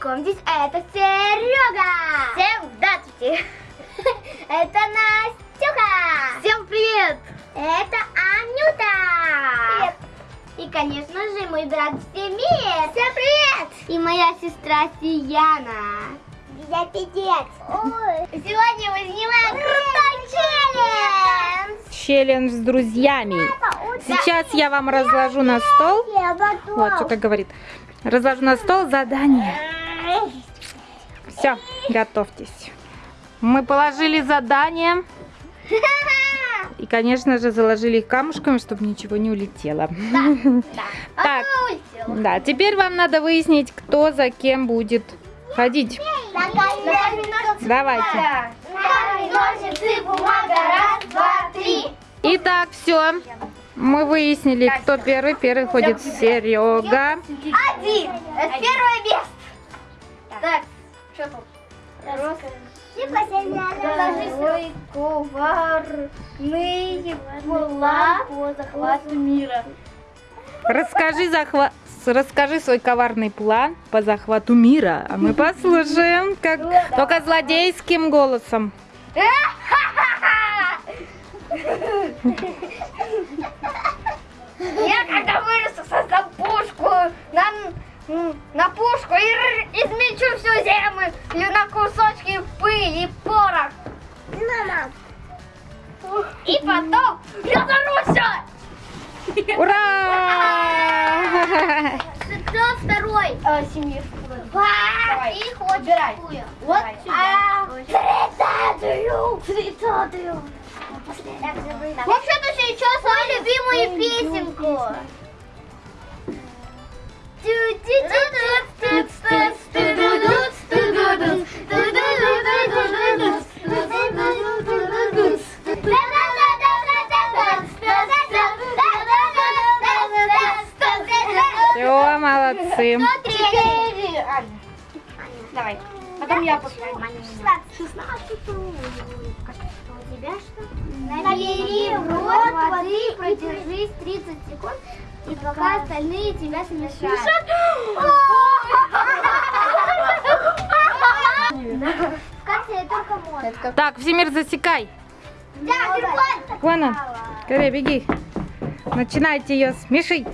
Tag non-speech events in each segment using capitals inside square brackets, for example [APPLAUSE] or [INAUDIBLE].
Знакомьтесь, это Серега. Всем здравствуйте! [LAUGHS] Это Настюха. Всем привет! Это Анюта. И, конечно же, мой брат Семир. Всем привет! И моя сестра Сияна. Я педец! Сегодня мы снимаем крутой челлендж. Челлендж с друзьями. Сейчас я вам разложу на стол. Вот, что как говорит. Разложу на стол задание. Все, готовьтесь. Мы положили задание. [LAUGHS] И, конечно же, заложили их камушками, чтобы ничего не улетело. [LAUGHS] Так, да, теперь вам надо выяснить, кто за кем будет ходить. Давайте. Итак, все. Мы выяснили, кто первый. Первый ходит Серега. Один. Это первое место. Так, что тут? Расскажи свой коварный план по захвату мира. Расскажи, захва- расскажи свой коварный план по захвату мира. А мы послушаем, как только злодейским голосом. Я когда вырасту, создам пушку на, на пушку и р- землю на кусочки пыли и порох. И потом я взорвусь! Ура! Кто второй? А, Семир. Давай. И хочешь какую? Вот сюда. Тридцатую. Тридцатую. Вообще-то сейчас мою любимую песенку. Все, молодцы. Давай. Потом я поставлю. 16. У тебя что? Набери в рот воды, продержись 30 секунд, и пока остальные тебя смешают. Только можно. Так, Всемир, засекай. Да. Вон он. Скорее, беги. Начинайте ее смешить.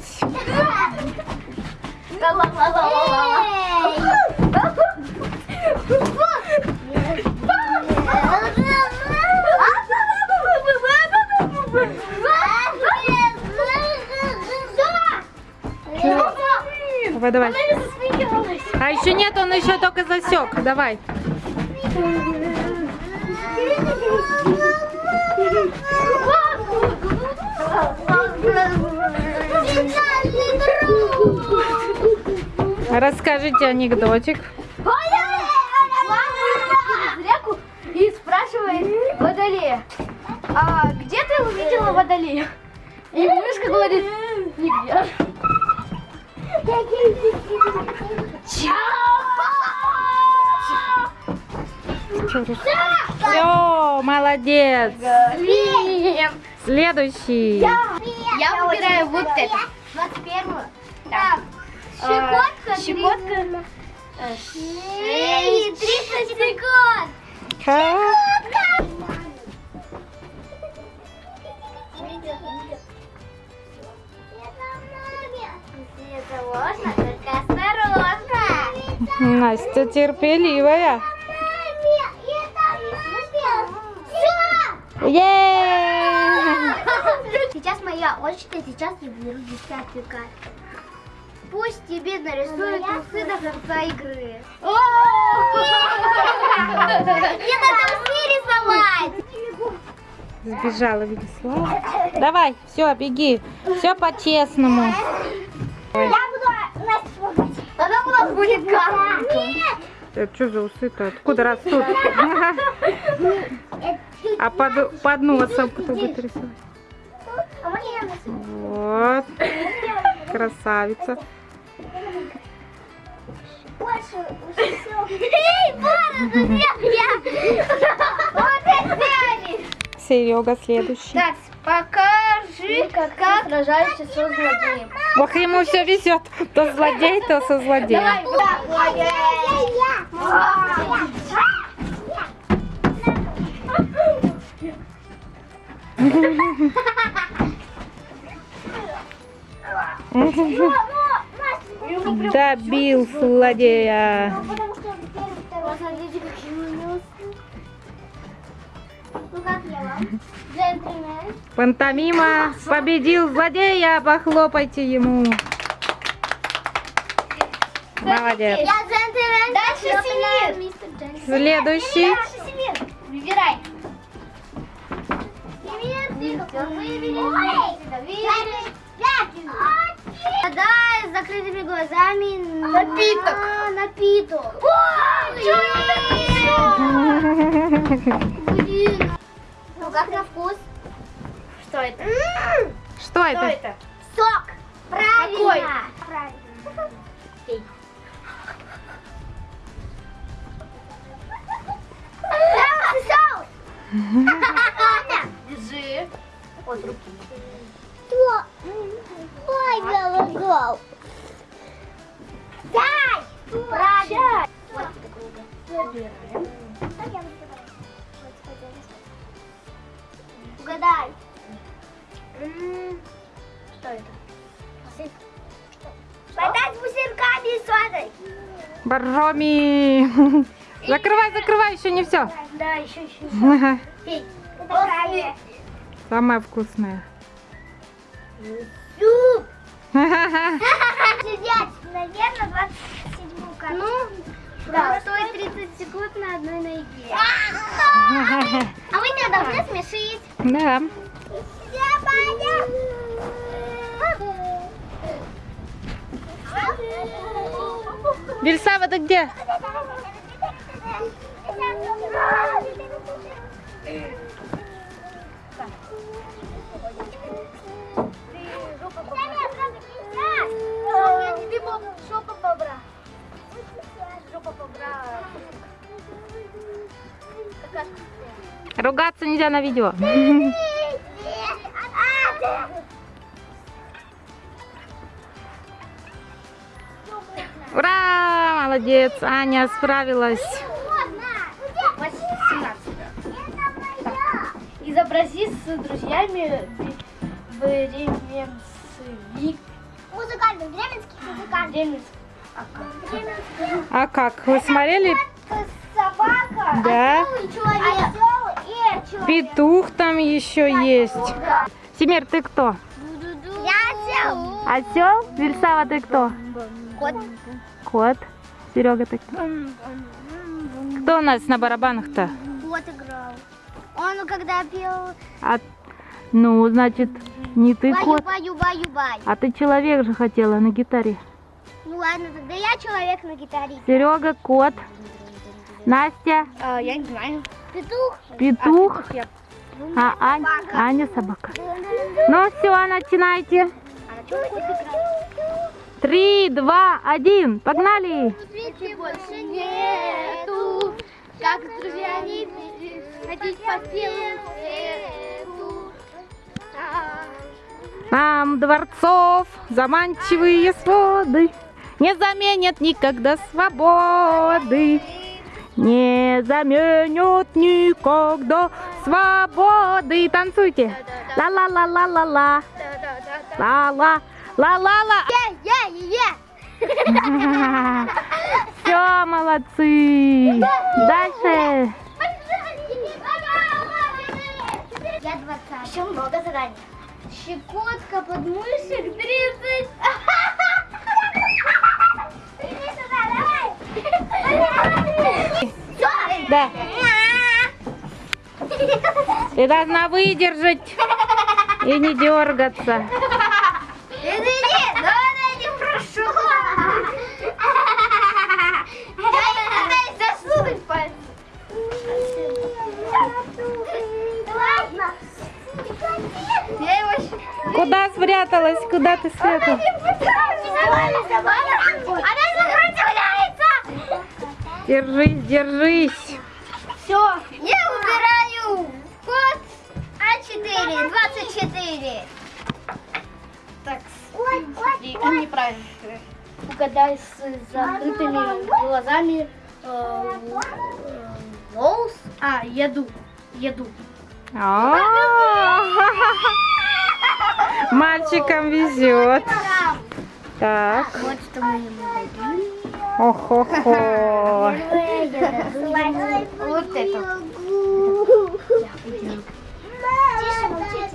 Давай, давай. А еще нет, он еще только засек. Давай. Расскажите анекдотик. реку и спрашивает Водолея, а где ты увидела Водолея? И мышка говорит, нигде. Все, молодец. Следующий. Я выбираю вот это. 21 Так. Щекотка. Щекотка. Шеи. 30 секунд. Осторожно. Настя терпеливая. Сейчас моя очередь, сейчас я беру десятую карту. Пусть тебе нарисуют усы до конца игры. Не надо усы рисовать! Сбежала Велислава. Давай, все, беги. Все по-честному. Я буду. Тогда у нас будет карта. Нет! Это что за усы-то? Откуда растут? [LAUGHS] А под, под носом кто будет рисовать? Вот. Красавица. Серега следующий. Так, покажи, как, сражаешься со злодеем. Ох, ему все везет. То злодей, то со злодеем. Давай, вам? Джентльмен. Пантомима победил злодея. Похлопайте ему. Молодец. Я джентльмен. Дальше. Следующий. Выбирай. Гадай с закрытыми глазами на Напиток. напиток. Блин. Ну как на вкус? Что это? Что это? Сок. Правильно. Какой? Правильно. Пей. [LAUGHS] [LAUGHS] Держи. От руки. Ой, голодал. Дай! Правильно. Вот. Угадай. Что это? Вода с бусинками и содой. Боржоми. [LAUGHS] Закрывай, закрывай, еще не все. Да, еще, еще. Пей. Это правильно. Самое вкусное. Суп. [LAUGHS] Сидеть, наверное, 27 карту. Ну, да. стоит 30 секунд на одной ноге. А вы меня должны смешить. Да. Я Вильсава, ты где? Тебе жопа бобра. Жопа бобра. Ругаться нельзя на видео. Ура! Молодец, Аня справилась. 18. Изобрази с друзьями бременцевик. А как? Вы смотрели? Собака, Да. Петух там еще есть. Семер, ты кто? Я осел. Осел? Вильсава, ты кто? Кот. Кот. Серега, ты кто? Кто у нас на барабанах-то? Кот играл. Он когда пел А, ну, значит, не ты баю, кот, баю, баю, баю. а ты человек же хотела на гитаре. Ладно, тогда я человек на гитаре. Серега, кот. Настя, А, я не знаю. Петух. петух, а Ань- Аня собака. Ну все, начинайте. Три, два, один, погнали. Свете больше нету, как с друзьями ходить по свету. Нам дворцов заманчивые своды Не заменят никогда свободы Не заменят никогда свободы Танцуйте Ла-ла-ла-ла-ла-ла Ла-ла Ла-ла-ла! Все, молодцы Дальше Я 20. Еще много заданий. Щекотка подмышек 30. Да. Ты должна выдержать И не дергаться. Куда спряталась? Куда ты спряталась? Держись, держись. Смотри, а, неправильно. Угадай с закрытыми глазами. э, Волос. А, еду. Еду. А, Мальчикам везет. Так. Вот что мы ему дадим. Ох-хо-хо. Вот это.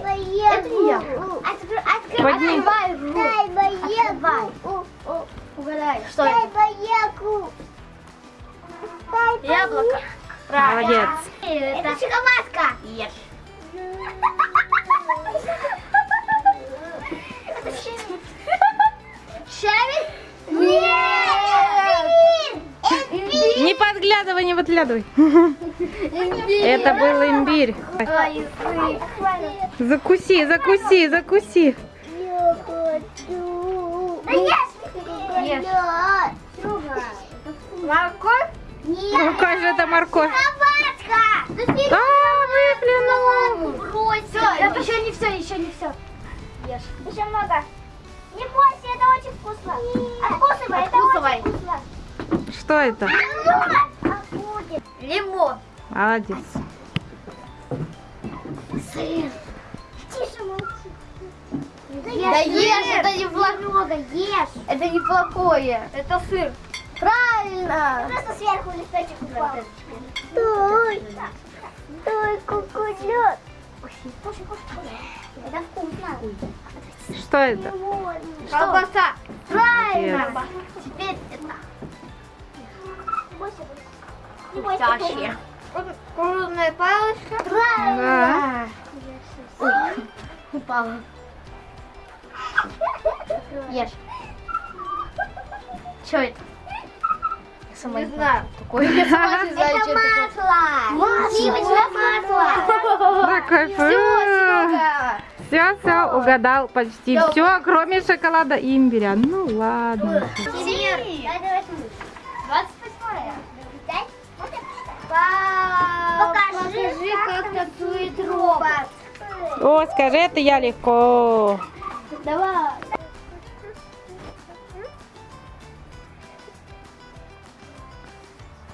Это не я. Открывай рот. Открывай. Угадай, что это? Яблоко. Молодец. Это шоколадка. Ешь. Шарик? Нет! Имбирь! Не подглядывай, не подглядывай. Это был имбирь. Закуси, закуси, закуси. Ешь. Морковь? Ну Нет. как же это морковь? Шоколадка! А, выплюнул. Брось. Это еще не все, еще не все. Ешь. Еще много. Не бойся, это очень вкусно. Откусывай, это Откусывай. очень вкусно. Что это? Лимон. Лимон. Молодец. Сыр. Тише молчи. Да ешь, это не плохо. много, ешь. Это неплохое. Это сыр. Правильно. Просто сверху листочек упал. Стой. Стой, кушай. Это вкусно. Что это? Колбаса. Правильно. Вкусящее. Кукурузная палочка. Правильно. Да. Упала. Ешь. Что это? Я сама не знаю. Такое я сама не знаю, Это что это масло. Сливочное масло. Такой Все. Все, все, угадал почти все, кроме шоколада и имбиря. Ну ладно. Танцует робот. О, скажи, это я легко. Давай.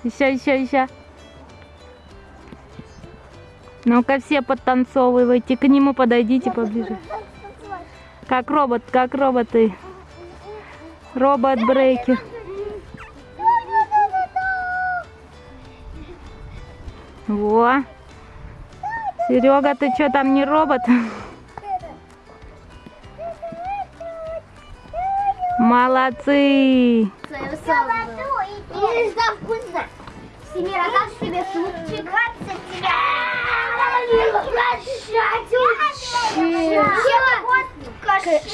Еще, еще, еще. Ну-ка все подтанцовывайте, к нему подойдите поближе. Как робот, как роботы. Робот брейкер. Во. Серега, ты что там не робот? Молодцы. Видишь, да, вкусно. Семир, как тебе супчик? 20 тебя.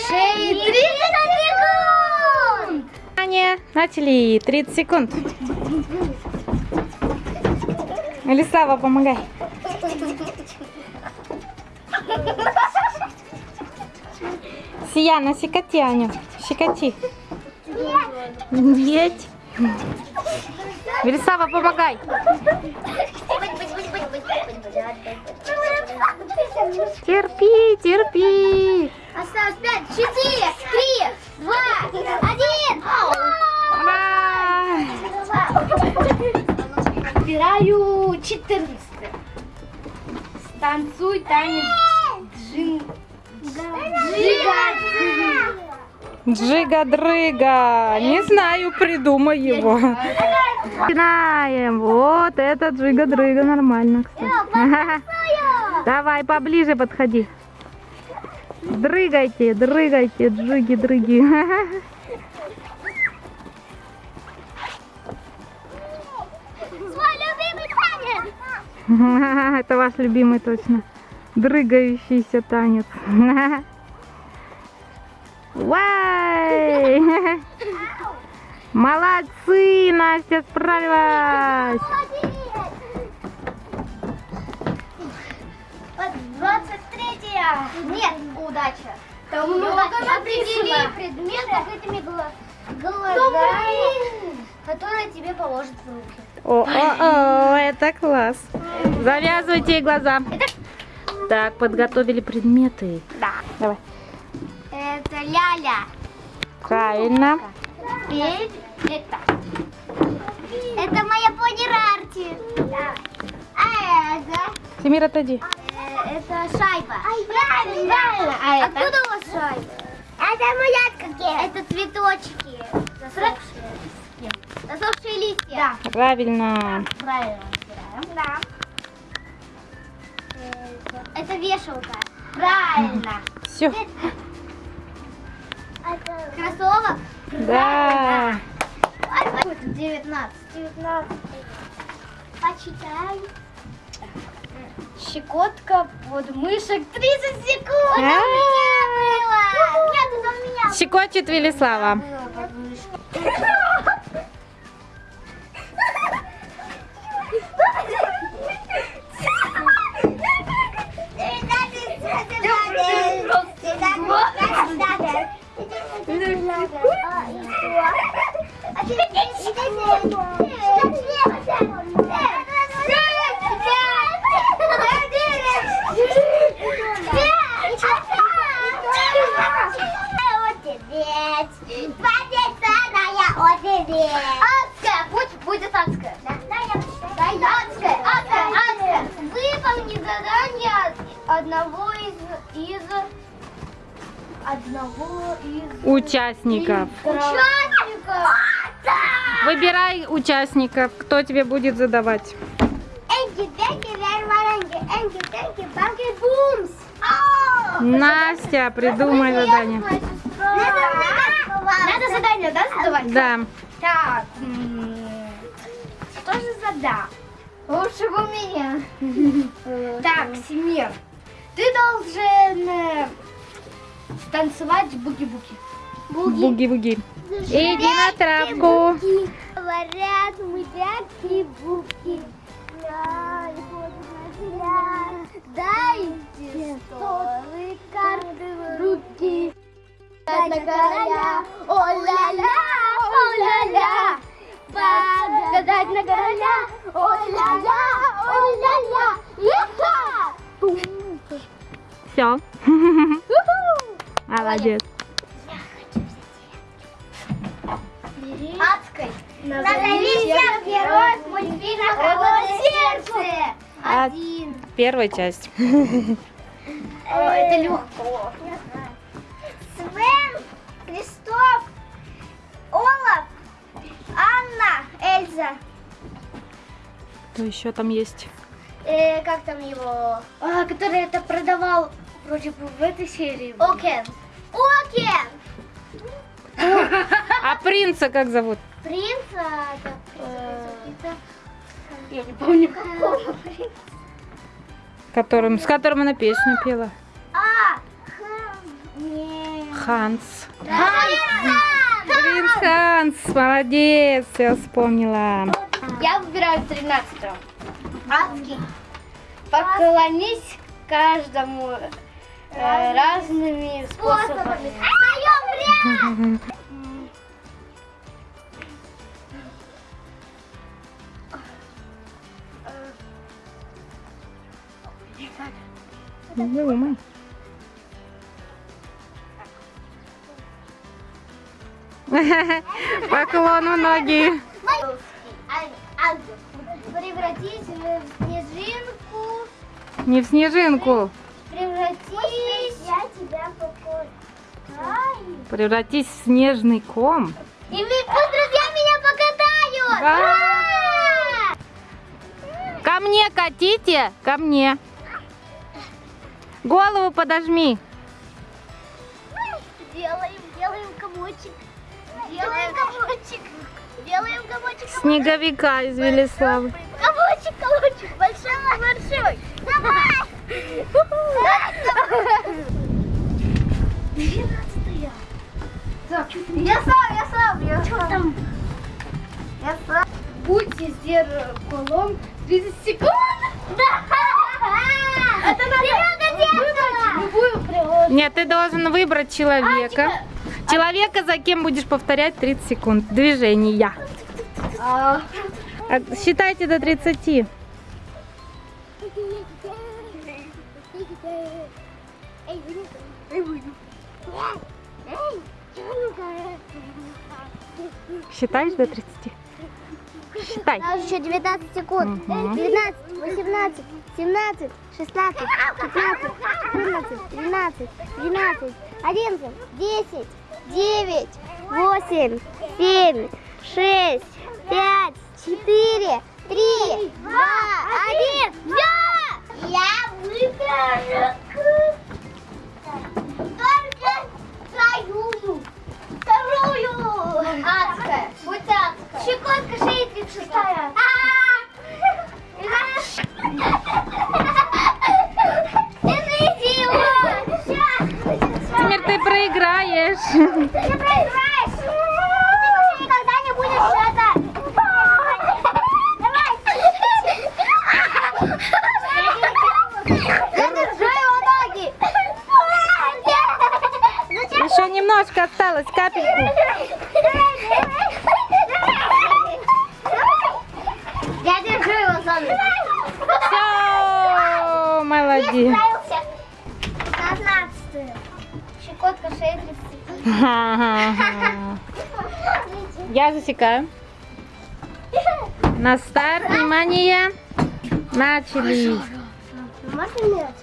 Шеи 30 секунд. Внимание, начали. 30 секунд. Лисава, помогай. Сияна, щекоти, Аню. Щекоти. Есть. Велисава, помогай. Терпи, терпи. Осталось 5, 4, 3, 2, 1. Ура! Выбираю 14. Станцуй танец. Джига-дрыга. Не знаю, придумай его. Начинаем. Вот это джига-дрыга. Нормально, кстати. [LAUGHS] Давай, поближе подходи. Дрыгайте, дрыгайте, джиги-дрыги. [LAUGHS] Это ваш любимый точно. Дрыгающийся танец. [LAUGHS] Вай! [LAUGHS] Молодцы, Настя справилась. 23 Нет, удача. Там много определи закрытыми гла- глазами, которые тебе положат в руки. О, о, о, это класс. Завязывайте глаза. Так, подготовили предметы. Да. Давай. Это ляля. Правильно. Теперь это. Это моя пони Рарти. А это? Тимир, отойди. э, это шайба. Правильно. А это? Откуда у вас шайба? Это мулятка. Это цветочки. Засохшие. Засохшие листья. Правильно. Правильно разбираем. Это вешалка. Правильно. Все. Кроссовок. Да. 19. 19. Почитай. Щекотка под мышек 30 секунд. Это у меня было. Нет, это у меня Щекочет Велислава. [LAUGHS] Участников. участников. Выбирай участников, кто тебе будет задавать. Настя, придумай задание. Надо задание, да, задавать? Да. Так, что же задам? Лучше бы у меня. Так, Семир, ты должен э, танцевать буги-буги. Буги-буги. Иди на травку. Говорят, мы буки Дайте столы карты в руки. Гадать на короля, о-ля-ля, о-ля-ля. Гадать на короля, о-ля-ля, о-ля-ля. Все. Молодец. Адской. Назови всех героев мультфильма «Холодное сердце». Один. Первая часть. Это легко. Свен, Кристоф, Олаф, Анна, Эльза. Что еще там есть? Э, как там его? А, который это продавал вроде бы в этой серии. Окен. Окен! [LAUGHS] А принца как зовут? Принца. Я не помню какого принца. Которым, с которым она песню пела. А. Ханс. Принц Ханс, молодец, все вспомнила. Я выбираю 13 Адский. Поклонись каждому э, разными способами. Встаем [LAUGHS] Не думай. Поклон у ноги. Превратись в снежинку. Не в снежинку. Превратись. Я тебя покатаю. Превратись в снежный ком. И вы, пусть друзья меня покатают. Ура! Ко мне катите, ко мне. Голову подожми. Делаем, делаем комочек. Делаем комочек. Делаем комочек. Снеговика из Велиславы. Комочек, комочек. Большой, большой. Давай. Двенадцатая. Так, я сам, я сам, я Что там? Я сам. Будьте зеркалом 30 секунд. Да. Это надо. Нет, ты должен выбрать человека. Человека, за кем будешь повторять 30 секунд. Движения. А, А, Считайте до 30. Считаешь до 30? Считай. У нас еще 19 секунд. Мгм. 19, 18, 17, 16, 15, 14, 12, 12, 11, 10, 9, 8, 7, 6, 5, 4, 3, 2, 1. Все! Я выберу только твою. Адская. Будь адская. Щекотка шеи 36. Держите его. Сейчас. Теперь ты проиграешь. Ты проиграешь. Ты никогда не будешь. Зачем? Еще немножко осталось, капельку. Я засекаю. На старт, внимание. Начали. Можно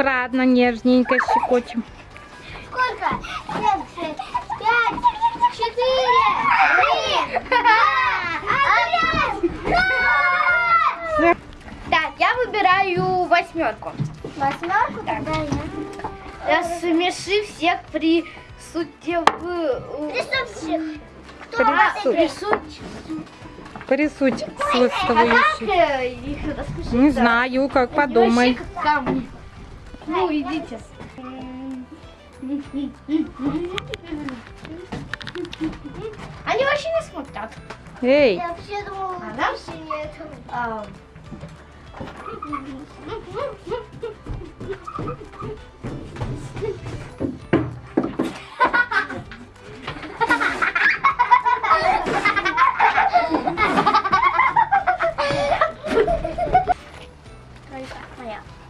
Аккуратно, нежненько щекочем. Сколько? Семь, шесть, пять, четыре, три, два, один! Так, я выбираю восьмерку. Восьмерку тогда я. Смеши всех при суде в... Присутствующих. Кто Прису- Присуть. Как свойствующие. э? Не знаю, как подумай. Ну, идите. Они вообще не смотрят. Эй, Я вообще думала, А, да? больше нет. А,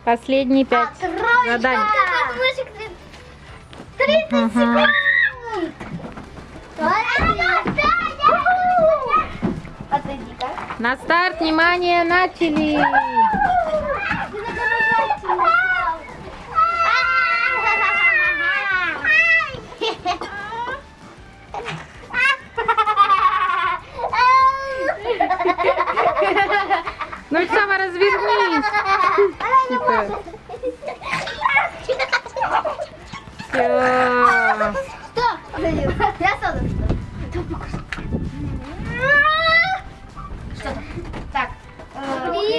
последние пять заданий. Ага. Отойди-ка. На старт, внимание, начали.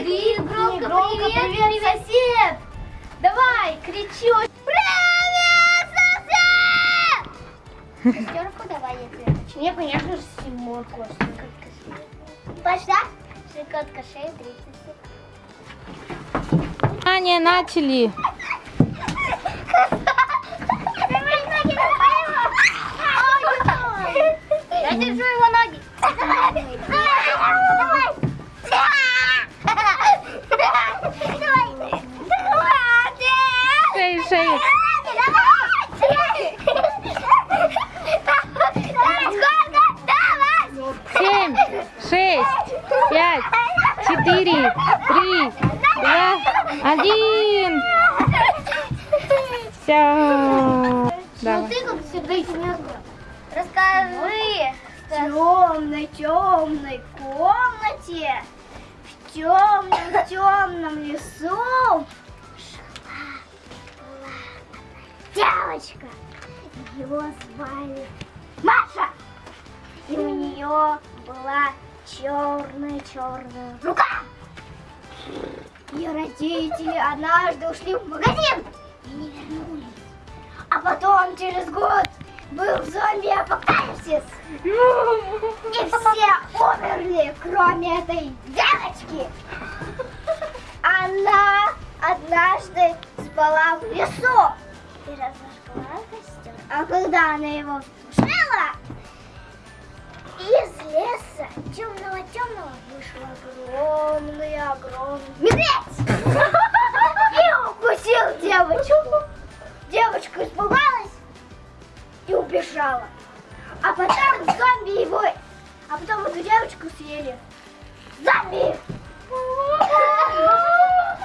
Привет, громко, громко, привет, привет, привет. сосед! Давай, кричи. очень- Шестерку давай, я тебе хочу. Мне, конечно же, семерку. Пошла? Щекотка шеи 30 секунд. Внимание, начали. Я держу его ноги. Шею. Семь, шесть, пять, четыре, три, два, один. Все. Давай. ты как всегда серьезно. Расскажи. В темной, темной комнате, в темном, темном лесу девочка. Ее звали Маша. И у нее была черная-черная рука. Ее родители однажды ушли в магазин и не вернулись. А потом через год был зомби-апокалипсис. И все умерли, кроме этой девочки. Она однажды спала в лесу А когда она его тушила, из леса темного-темного вышел огромный, огромный медведь. И укусил девочку. Девочка испугалась и убежала. А потом зомби его... А потом эту девочку съели. Зомби!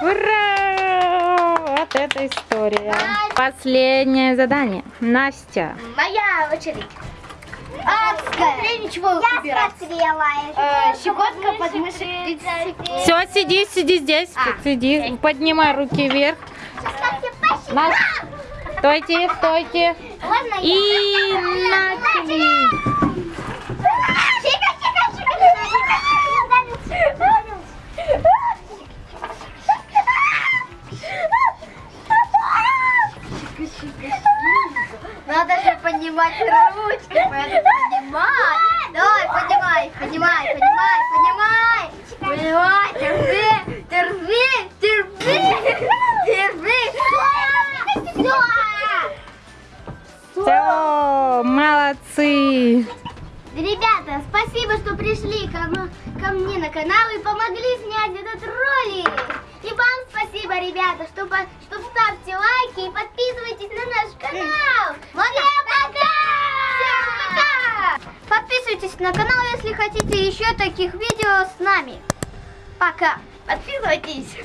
Ура! Вот это история. Последнее задание. Настя. Моя очередь. Адская. ничего Я смотрела. щекотка подмышек 30 секунд. Все, сиди, сиди здесь. Сиди. Поднимай руки вверх. Настя, стойте, стойте. Ладно, я. И начали. Поднимать ручки, надо поднимать. Давай, поднимай, поднимай, поднимай, поднимай. Поднимай, терпи, терпи, терпи, терпи. Все, молодцы. Ребята, спасибо, что пришли ко, ко мне на канал и помогли снять этот ролик. И вам спасибо, ребята, что, по- что ставьте лайки и подписывайтесь на наш канал. Всем пока! Подписывайтесь на канал, если хотите еще таких видео с нами. Пока! Подписывайтесь!